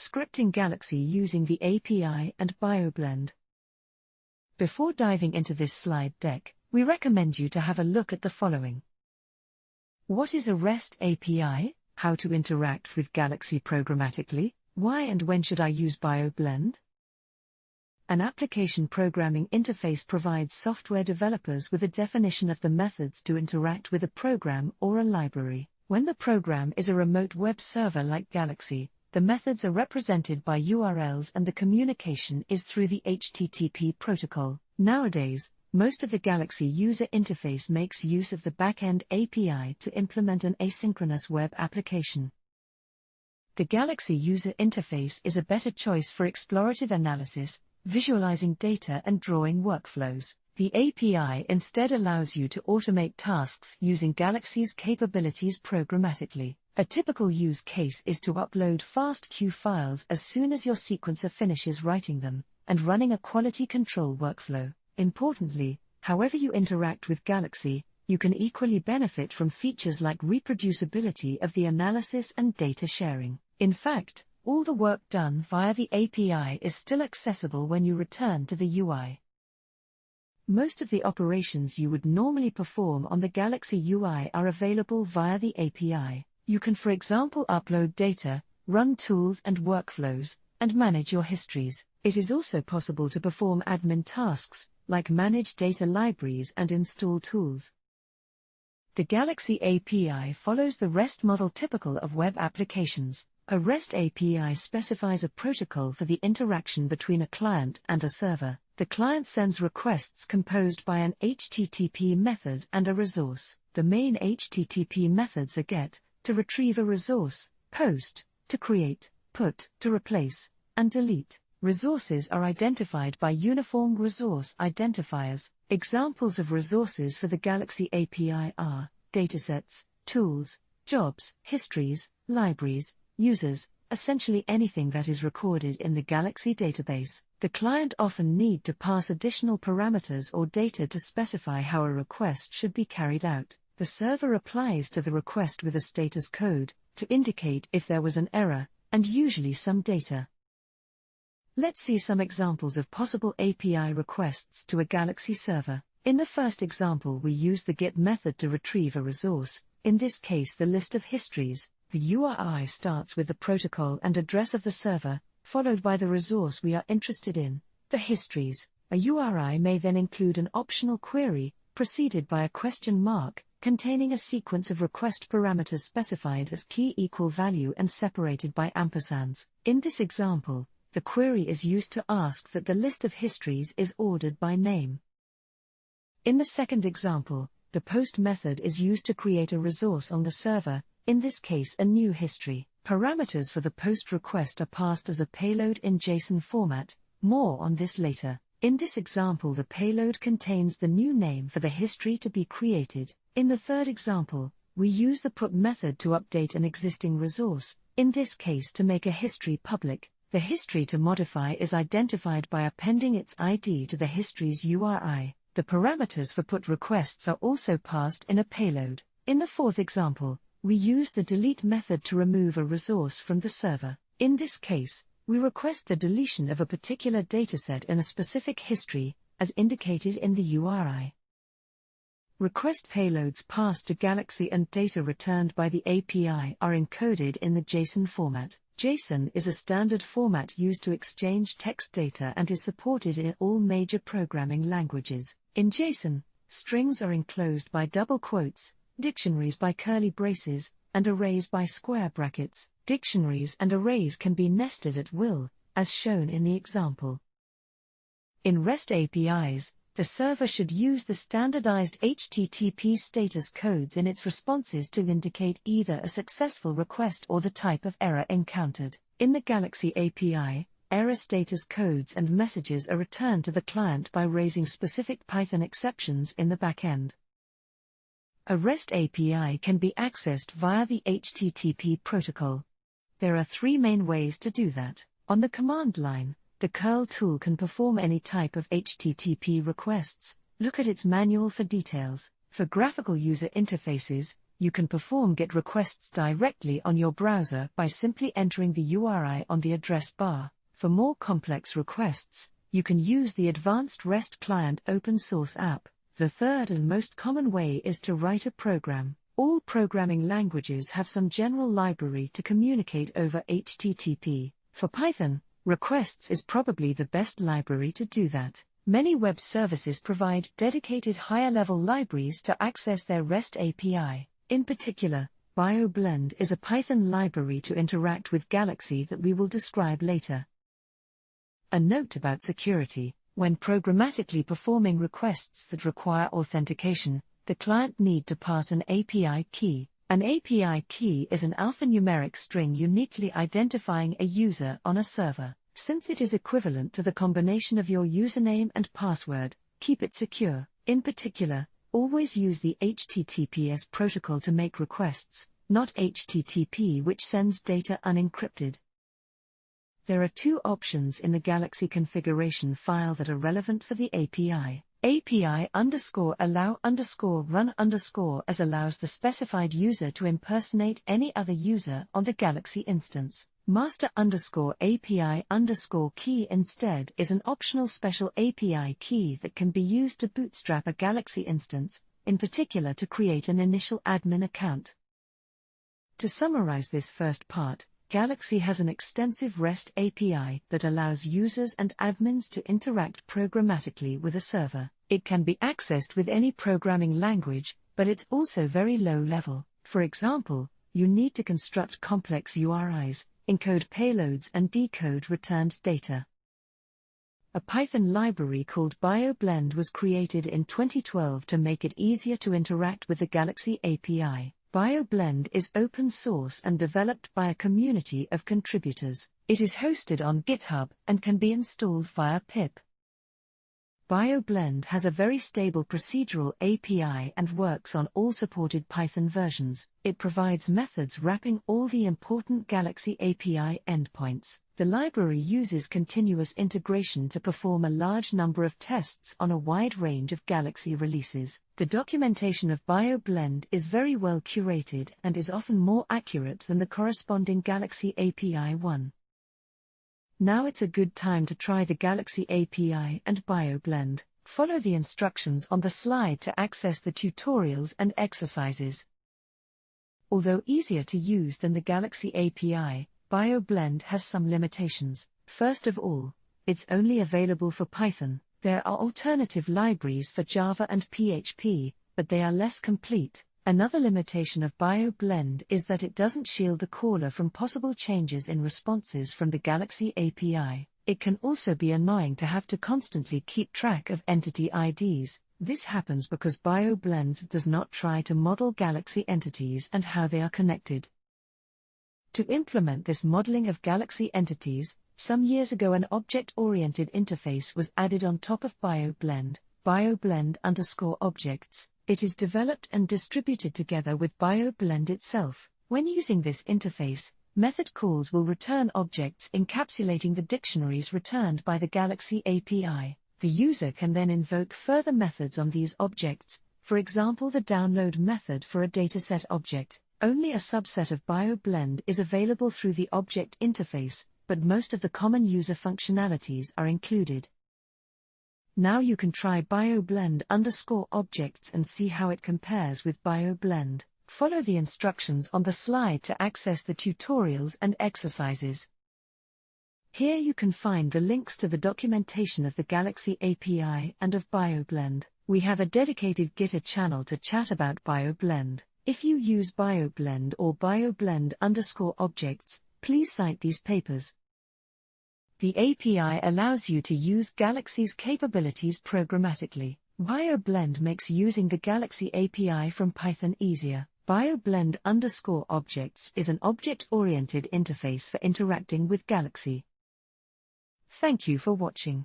Scripting Galaxy using the API and BioBlend. Before diving into this slide deck, we recommend you to have a look at the following. What is a REST API? How to interact with Galaxy programmatically? Why and when should I use BioBlend? An application programming interface provides software developers with a definition of the methods to interact with a program or a library. When the program is a remote web server like Galaxy, the methods are represented by URLs and the communication is through the HTTP protocol. Nowadays, most of the Galaxy user interface makes use of the backend API to implement an asynchronous web application. The Galaxy user interface is a better choice for explorative analysis, visualizing data and drawing workflows. The API instead allows you to automate tasks using Galaxy's capabilities programmatically. A typical use case is to upload FASTQ files as soon as your sequencer finishes writing them, and running a quality control workflow. Importantly, however you interact with Galaxy, you can equally benefit from features like reproducibility of the analysis and data sharing. In fact, all the work done via the API is still accessible when you return to the UI. Most of the operations you would normally perform on the Galaxy UI are available via the API. You can, for example, upload data, run tools and workflows, and manage your histories. It is also possible to perform admin tasks, like manage data libraries and install tools. The Galaxy API follows the REST model typical of web applications. A REST API specifies a protocol for the interaction between a client and a server. The client sends requests composed by an HTTP method and a resource. The main HTTP methods are GET, to retrieve a resource, POST, to create, PUT, to replace, and DELETE. Resources are identified by uniform resource identifiers. Examples of resources for the Galaxy API are datasets, tools, jobs, histories, libraries, users, essentially anything that is recorded in the Galaxy database. The client often need to pass additional parameters or data to specify how a request should be carried out. The server replies to the request with a status code to indicate if there was an error, and usually some data. Let's see some examples of possible API requests to a Galaxy server. In the first example, we use the GET method to retrieve a resource, in this case, the list of histories, the URI starts with the protocol and address of the server, followed by the resource we are interested in, the histories. A URI may then include an optional query, preceded by a question mark, containing a sequence of request parameters specified as key equal value and separated by ampersands. In this example, the query is used to ask that the list of histories is ordered by name. In the second example, the post method is used to create a resource on the server, in this case a new history. Parameters for the post request are passed as a payload in JSON format, more on this later. In this example the payload contains the new name for the history to be created. In the third example, we use the put method to update an existing resource, in this case to make a history public. The history to modify is identified by appending its ID to the history's URI. The parameters for put requests are also passed in a payload. In the fourth example, we use the delete method to remove a resource from the server. In this case, we request the deletion of a particular dataset in a specific history, as indicated in the URI. Request payloads passed to Galaxy and data returned by the API are encoded in the JSON format. JSON is a standard format used to exchange text data and is supported in all major programming languages. In JSON, strings are enclosed by double quotes, dictionaries by curly braces, and arrays by square brackets. Dictionaries and arrays can be nested at will, as shown in the example. In REST APIs, the server should use the standardized HTTP status codes in its responses to indicate either a successful request or the type of error encountered. In the Galaxy API, error status codes and messages are returned to the client by raising specific Python exceptions in the backend. A REST API can be accessed via the HTTP protocol. There are three main ways to do that. On the command line, the curl tool can perform any type of HTTP requests. Look at its manual for details. For graphical user interfaces, you can perform GET requests directly on your browser by simply entering the URI on the address bar. For more complex requests, you can use the Advanced REST Client open source app. The third and most common way is to write a program. All programming languages have some general library to communicate over HTTP. For Python, requests is probably the best library to do that. Many web services provide dedicated higher level libraries to access their REST API. In particular, BioBlend is a Python library to interact with Galaxy that we will describe later. A note about security when programmatically performing requests that require authentication, the client need to pass an API key. An API key is an alphanumeric string uniquely identifying a user on a server. Since it is equivalent to the combination of your username and password, keep it secure. In particular, Always use the HTTPS protocol to make requests, not HTTP, which sends data unencrypted. There are two options in the Galaxy configuration file that are relevant for the API. API underscore allow underscore run underscore as allows the specified user to impersonate any other user on the Galaxy instance. Master underscore API underscore key instead is an optional special API key that can be used to bootstrap a Galaxy instance, in particular to create an initial admin account. To summarize this first part, Galaxy has an extensive REST API that allows users and admins to interact programmatically with a server. It can be accessed with any programming language, but it's also very low level. For example, you need to construct complex URIs, encode payloads and decode returned data. A Python library called BioBlend was created in 2012 to make it easier to interact with the Galaxy API. BioBlend is open source and developed by a community of contributors. It is hosted on GitHub and can be installed via pip. BioBlend has a very stable procedural API and works on all supported Python versions. It provides methods wrapping all the important Galaxy API endpoints. The library uses continuous integration to perform a large number of tests on a wide range of Galaxy releases. The documentation of BioBlend is very well curated and is often more accurate than the corresponding Galaxy API 1. Now it's a good time to try the Galaxy API and BioBlend. Follow the instructions on the slide to access the tutorials and exercises. Although easier to use than the Galaxy API, BioBlend has some limitations. First of all, it's only available for Python. There are alternative libraries for Java and PHP, but they are less complete. Another limitation of BioBlend is that it doesn't shield the caller from possible changes in responses from the Galaxy API. It can also be annoying to have to constantly keep track of entity IDs. This happens because BioBlend does not try to model Galaxy entities and how they are connected. To implement this modeling of Galaxy entities, some years ago an object-oriented interface was added on top of BioBlend, BioBlend underscore objects, it is developed and distributed together with BioBlend itself. When using this interface, method calls will return objects encapsulating the dictionaries returned by the Galaxy API. The user can then invoke further methods on these objects, for example the download method for a dataset object. Only a subset of BioBlend is available through the object interface, but most of the common user functionalities are included. Now you can try BioBlend underscore objects and see how it compares with BioBlend. Follow the instructions on the slide to access the tutorials and exercises. Here you can find the links to the documentation of the Galaxy API and of BioBlend. We have a dedicated Gitter channel to chat about BioBlend. If you use BioBlend or BioBlend underscore objects, please cite these papers. The API allows you to use Galaxy's capabilities programmatically. BioBlend makes using the Galaxy API from Python easier. BioBlend underscore objects is an object-oriented interface for interacting with Galaxy. Thank you for watching.